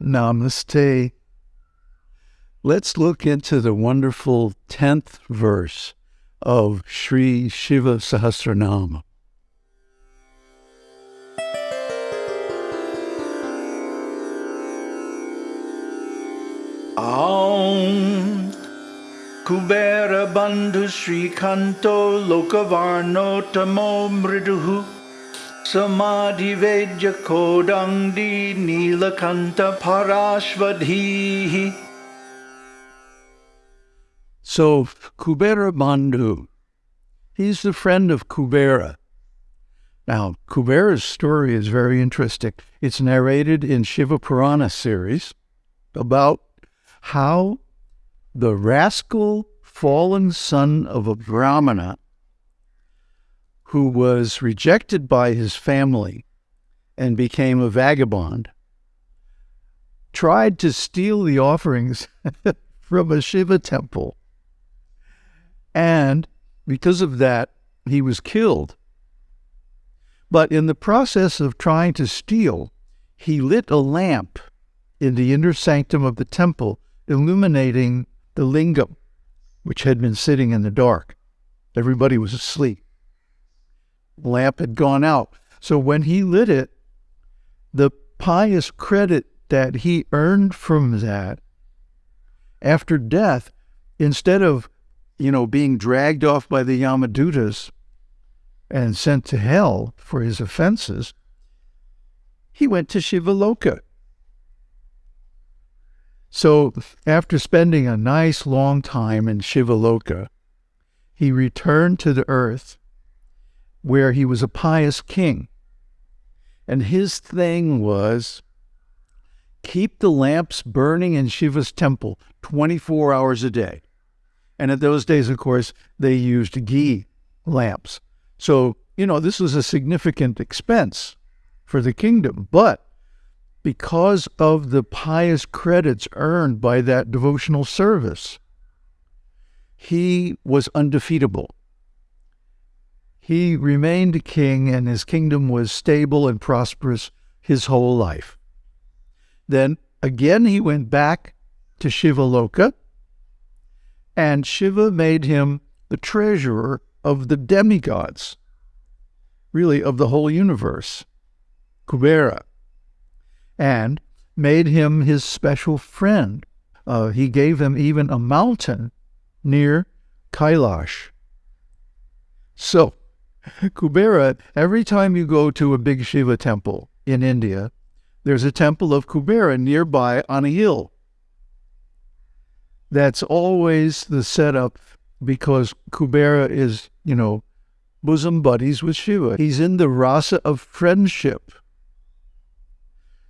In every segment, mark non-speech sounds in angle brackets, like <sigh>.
Namaste. Let's look into the wonderful 10th verse of Sri Shiva Sahasranama. Aum Kubera Bandhu Sri Kanto Lokavarno Tamo Mriduhu So, Kubera Bandhu, he's the friend of Kubera. Now, Kubera's story is very interesting. It's narrated in Shiva Purana series about how the rascal fallen son of a Brahmana who was rejected by his family and became a vagabond, tried to steal the offerings <laughs> from a Shiva temple. And because of that, he was killed. But in the process of trying to steal, he lit a lamp in the inner sanctum of the temple, illuminating the lingam, which had been sitting in the dark. Everybody was asleep lamp had gone out. So when he lit it, the pious credit that he earned from that after death, instead of, you know, being dragged off by the Yamadutas and sent to hell for his offenses, he went to Shivaloka. So after spending a nice long time in Shivaloka, he returned to the earth where he was a pious king. And his thing was keep the lamps burning in Shiva's temple 24 hours a day. And at those days, of course, they used ghee lamps. So, you know, this was a significant expense for the kingdom. But because of the pious credits earned by that devotional service, he was undefeatable. He remained king, and his kingdom was stable and prosperous his whole life. Then again he went back to Shivaloka, and Shiva made him the treasurer of the demigods, really of the whole universe, Kubera, and made him his special friend. Uh, he gave him even a mountain near Kailash. So, Kubera, every time you go to a big Shiva temple in India, there's a temple of Kubera nearby on a hill. That's always the setup because Kubera is, you know, bosom buddies with Shiva. He's in the rasa of friendship.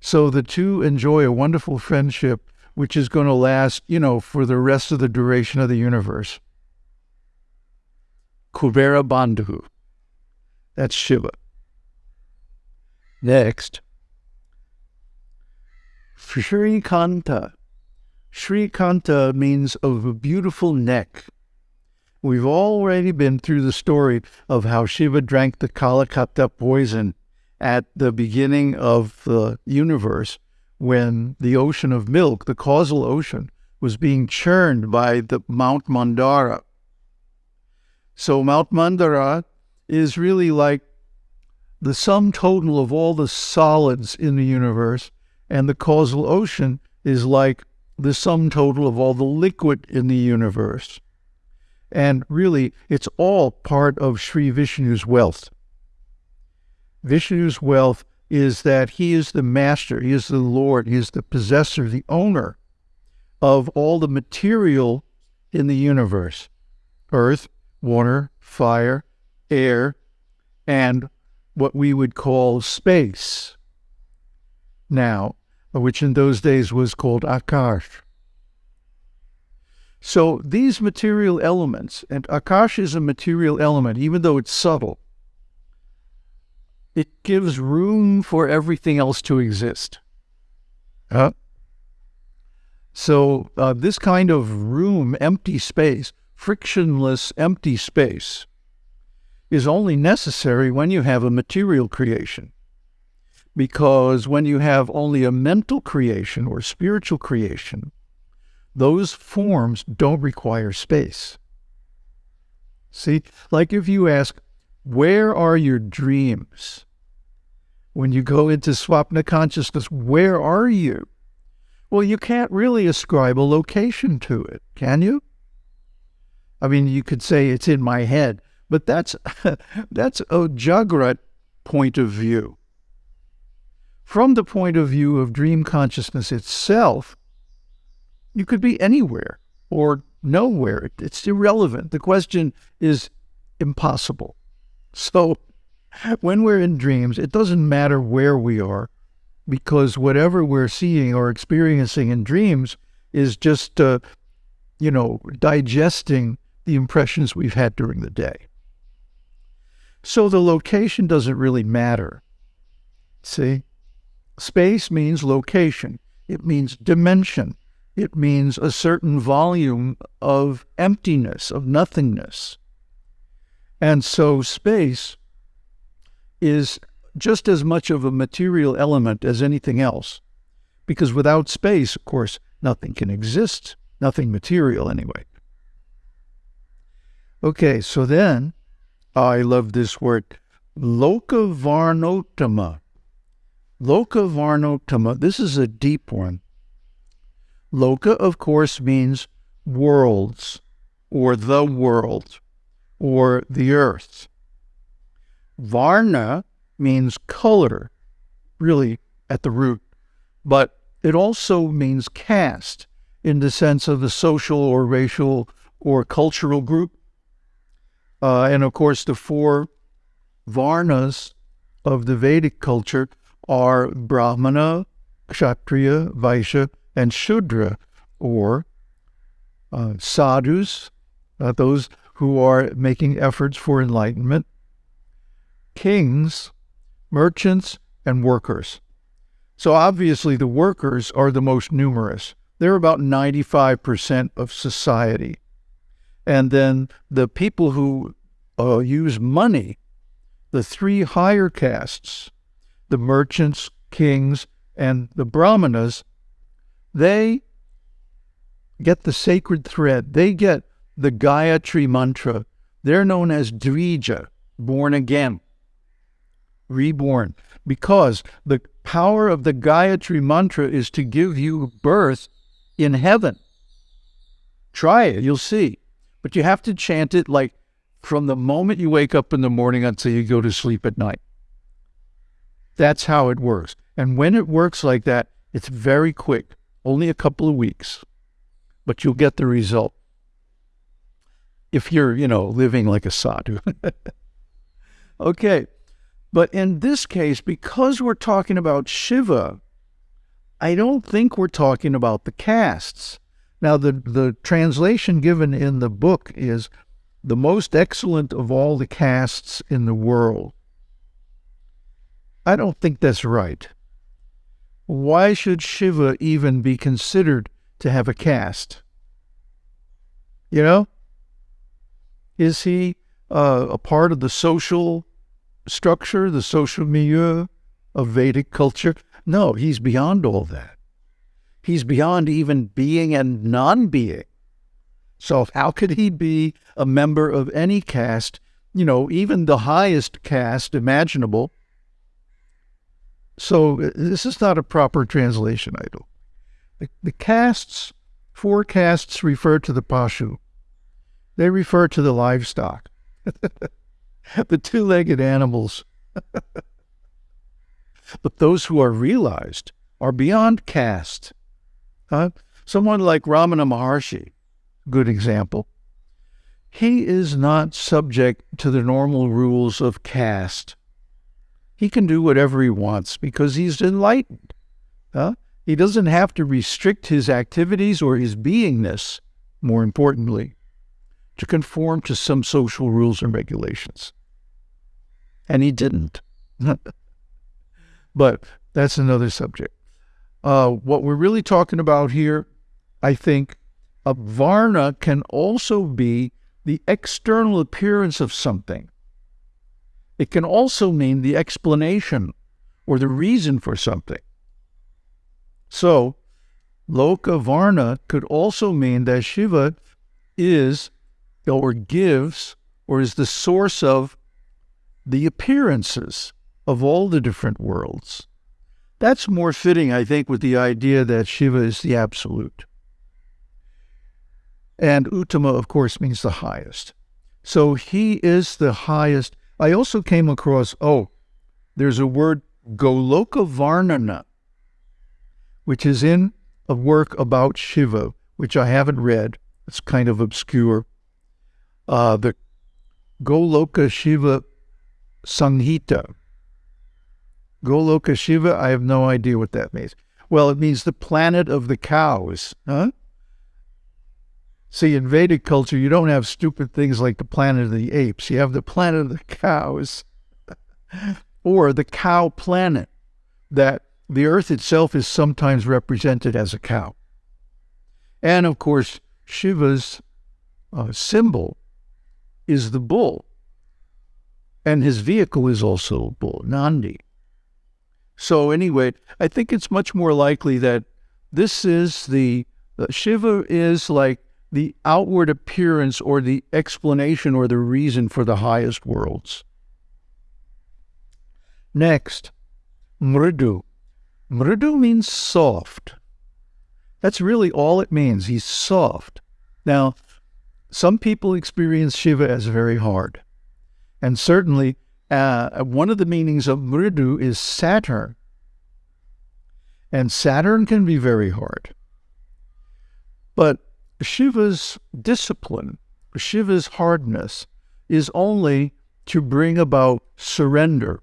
So the two enjoy a wonderful friendship, which is going to last, you know, for the rest of the duration of the universe. Kubera Bandhu. That's Shiva. Next, Sri Kanta. Sri Kanta means of a beautiful neck. We've already been through the story of how Shiva drank the Kalakuta poison at the beginning of the universe when the ocean of milk, the causal ocean, was being churned by the Mount Mandara. So Mount Mandara is really like the sum total of all the solids in the universe, and the causal ocean is like the sum total of all the liquid in the universe. And really, it's all part of Sri Vishnu's wealth. Vishnu's wealth is that he is the master, he is the Lord, he is the possessor, the owner of all the material in the universe earth, water, fire, air, and what we would call space now, which in those days was called Akash. So these material elements, and Akash is a material element, even though it's subtle, it gives room for everything else to exist. Huh? So uh, this kind of room, empty space, frictionless empty space, is only necessary when you have a material creation. because when you have only a mental creation or spiritual creation, those forms don't require space. See, like if you ask, where are your dreams? When you go into swapna consciousness, where are you? Well, you can't really ascribe a location to it, can you? I mean, you could say it's in my head, but that's <laughs> that's a Jagrat point of view. From the point of view of dream consciousness itself, you could be anywhere or nowhere. It's irrelevant. The question is impossible. So <laughs> when we're in dreams, it doesn't matter where we are because whatever we're seeing or experiencing in dreams is just, uh, you know, digesting the impressions we've had during the day. So the location doesn't really matter. See? Space means location. It means dimension. It means a certain volume of emptiness, of nothingness. And so space is just as much of a material element as anything else. Because without space, of course, nothing can exist, nothing material anyway. Okay, so then I love this word, Lokavarnotama. Lokavarnotama, this is a deep one. Loka, of course, means worlds or the world or the earth. Varna means color, really at the root, but it also means caste in the sense of the social or racial or cultural group. Uh, and of course, the four Varnas of the Vedic culture are Brahmana, Kshatriya, Vaishya, and Shudra, or uh, sadhus, uh, those who are making efforts for enlightenment, kings, merchants, and workers. So obviously, the workers are the most numerous. They're about 95% of society. And then the people who uh, use money, the three higher castes, the merchants, kings, and the brahmanas, they get the sacred thread. They get the Gayatri mantra. They're known as Dvija, born again, reborn, because the power of the Gayatri mantra is to give you birth in heaven. Try it, you'll see. But you have to chant it like from the moment you wake up in the morning until you go to sleep at night. That's how it works. And when it works like that, it's very quick only a couple of weeks, but you'll get the result. If you're, you know, living like a sadhu. <laughs> okay. But in this case, because we're talking about Shiva, I don't think we're talking about the castes. Now, the, the translation given in the book is the most excellent of all the castes in the world. I don't think that's right why should Shiva even be considered to have a caste? You know? Is he uh, a part of the social structure, the social milieu of Vedic culture? No, he's beyond all that. He's beyond even being and non being. So, how could he be a member of any caste, you know, even the highest caste imaginable? So uh, this is not a proper translation, I don't. The, the castes, four castes refer to the Pashu. They refer to the livestock, <laughs> the two legged animals. <laughs> but those who are realized are beyond caste. Someone like Ramana Maharshi, good example. He is not subject to the normal rules of caste he can do whatever he wants because he's enlightened. Huh? He doesn't have to restrict his activities or his beingness, more importantly, to conform to some social rules and regulations. And he didn't. <laughs> but that's another subject. Uh, what we're really talking about here, I think, a varna can also be the external appearance of something. It can also mean the explanation or the reason for something. So, Loka Varna could also mean that Shiva is or gives or is the source of the appearances of all the different worlds. That's more fitting, I think, with the idea that Shiva is the absolute. And Uttama, of course, means the highest. So he is the highest. I also came across, oh, there's a word Goloka Varnana, which is in a work about Shiva, which I haven't read. It's kind of obscure. Uh, the Goloka Shiva Samhita. Goloka Shiva, I have no idea what that means. Well, it means the planet of the cows. Huh? See, in Vedic culture, you don't have stupid things like the planet of the apes. You have the planet of the cows, <laughs> or the cow planet, that the earth itself is sometimes represented as a cow. And of course, Shiva's uh, symbol is the bull, and his vehicle is also a bull, Nandi. So, anyway, I think it's much more likely that this is the uh, Shiva is like the outward appearance or the explanation or the reason for the highest worlds. Next, mridu. Mridu means soft. That's really all it means. He's soft. Now, some people experience Shiva as very hard. And certainly, uh, one of the meanings of mridu is Saturn. And Saturn can be very hard. But Shiva's discipline, Shiva's hardness, is only to bring about surrender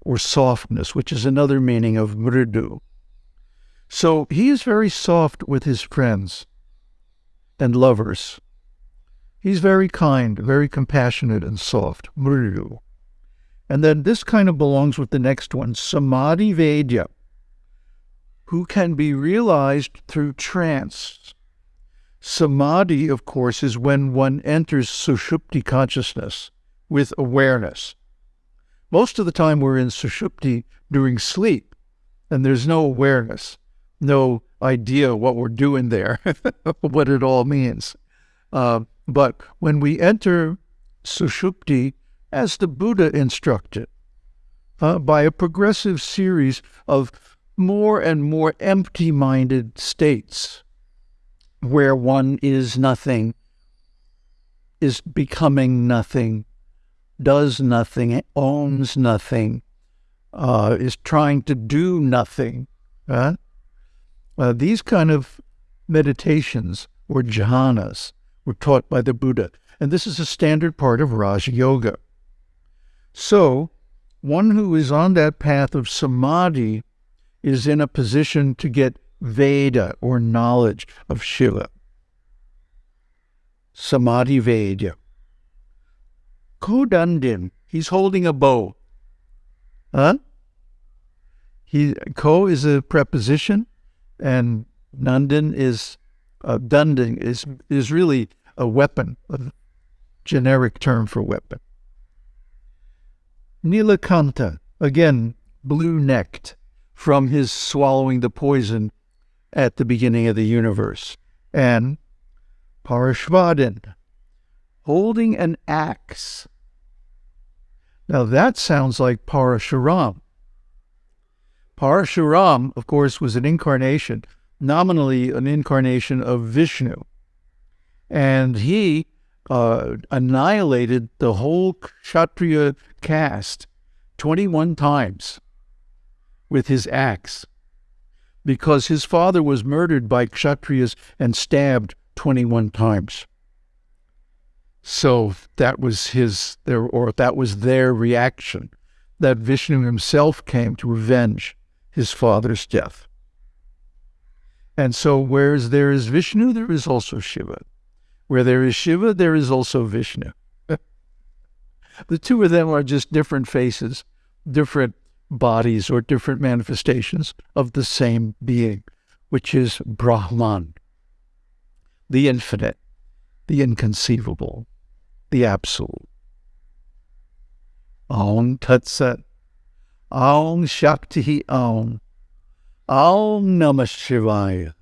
or softness, which is another meaning of mridu. So he is very soft with his friends and lovers. He's very kind, very compassionate and soft, mridu. And then this kind of belongs with the next one, samadhi vedya, who can be realized through trance. Samadhi, of course, is when one enters sushupti consciousness with awareness. Most of the time we're in sushupti during sleep, and there's no awareness, no idea what we're doing there, <laughs> what it all means. Uh, but when we enter sushupti, as the Buddha instructed, uh, by a progressive series of more and more empty minded states, where one is nothing, is becoming nothing, does nothing, owns nothing, uh, is trying to do nothing. Uh, these kind of meditations or jhanas were taught by the Buddha, and this is a standard part of Raja Yoga. So, one who is on that path of samadhi is in a position to get Veda or knowledge of Shiva. Samadhi Veda. Kodandin, he's holding a bow. Huh? He, ko is a preposition, and Nandan is, uh, is, is really a weapon, a generic term for weapon. Nilakanta, again, blue necked from his swallowing the poison at the beginning of the universe. And Parashvadin, holding an axe. Now that sounds like Parashuram. Parashuram, of course, was an incarnation, nominally an incarnation of Vishnu. And he uh, annihilated the whole Kshatriya caste 21 times with his axe because his father was murdered by Kshatriyas and stabbed 21 times. So that was his, or that was their reaction, that Vishnu himself came to avenge his father's death. And so, whereas there is Vishnu, there is also Shiva. Where there is Shiva, there is also Vishnu. <laughs> the two of them are just different faces, different bodies or different manifestations of the same being, which is Brahman, the infinite, the inconceivable, the absolute. Aum Tat Sat. Aum Shakti Aum. Aum Namah Shivaya.